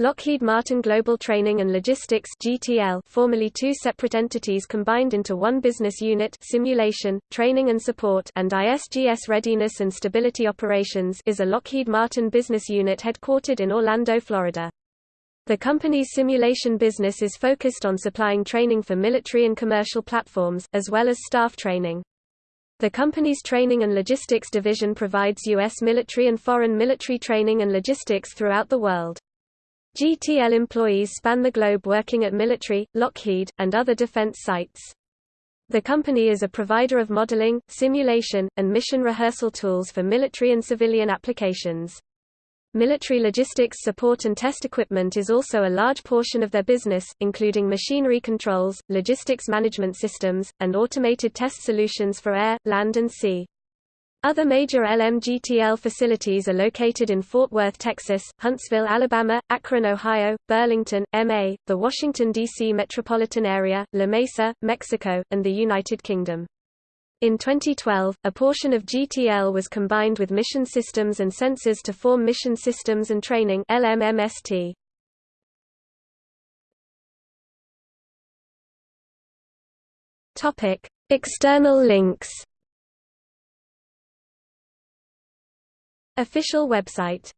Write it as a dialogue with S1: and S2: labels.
S1: Lockheed Martin Global Training and Logistics GTL, formerly two separate entities combined into one business unit Simulation, Training and Support and ISGS Readiness and Stability Operations is a Lockheed Martin business unit headquartered in Orlando, Florida. The company's simulation business is focused on supplying training for military and commercial platforms, as well as staff training. The company's training and logistics division provides U.S. military and foreign military training and logistics throughout the world. GTL employees span the globe working at military, Lockheed, and other defense sites. The company is a provider of modeling, simulation, and mission rehearsal tools for military and civilian applications. Military logistics support and test equipment is also a large portion of their business, including machinery controls, logistics management systems, and automated test solutions for air, land and sea. Other major LMGTL facilities are located in Fort Worth, Texas, Huntsville, Alabama, Akron, Ohio, Burlington, MA, the Washington, D.C. metropolitan area, La Mesa, Mexico, and the United Kingdom. In 2012, a portion of GTL was combined with Mission Systems and Sensors to form Mission Systems and Training LMMST. External links Official website